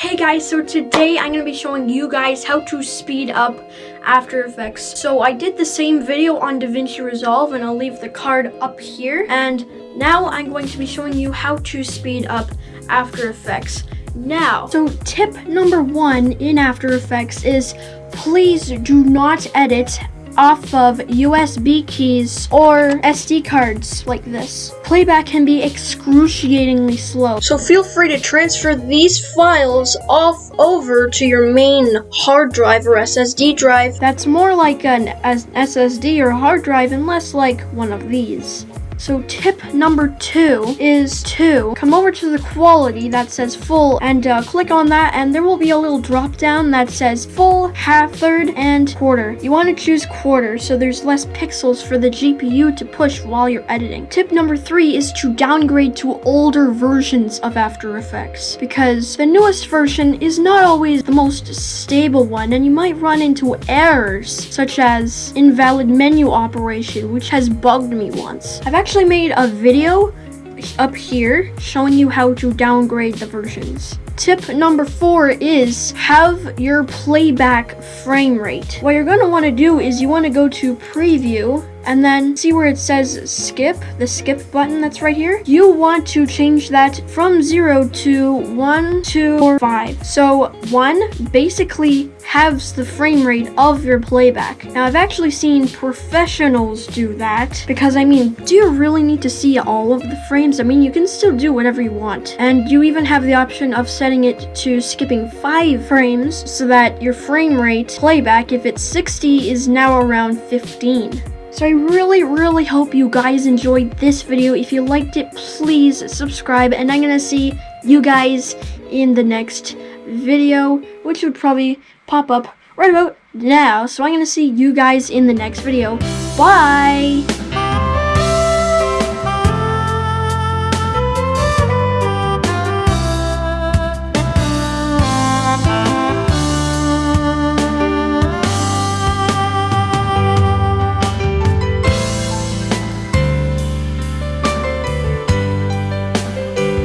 Hey guys, so today I'm going to be showing you guys how to speed up After Effects. So I did the same video on DaVinci Resolve and I'll leave the card up here. And now I'm going to be showing you how to speed up After Effects. Now, so tip number one in After Effects is please do not edit off of USB keys or SD cards like this. Playback can be excruciatingly slow. So feel free to transfer these files off over to your main hard drive or SSD drive. That's more like an SSD or hard drive and less like one of these. So tip number two is to come over to the quality that says full and uh, click on that and there will be a little drop down that says full, half, third, and quarter. You want to choose quarter so there's less pixels for the GPU to push while you're editing. Tip number three is to downgrade to older versions of After Effects because the newest version is not always the most stable one and you might run into errors such as invalid menu operation which has bugged me once. I've actually actually made a video up here showing you how to downgrade the versions. Tip number four is halve your playback frame rate. What you're going to want to do is you want to go to preview and then see where it says skip, the skip button that's right here. You want to change that from 0 to 1, 2, or 5. So 1 basically halves the frame rate of your playback. Now I've actually seen professionals do that because I mean, do you really need to see all of the frames? I mean, you can still do whatever you want. And you even have the option of setting it to skipping 5 frames so that your frame rate playback, if it's 60, is now around 15. So I really, really hope you guys enjoyed this video. If you liked it, please subscribe. And I'm going to see you guys in the next video, which would probably pop up right about now. So I'm going to see you guys in the next video. Bye!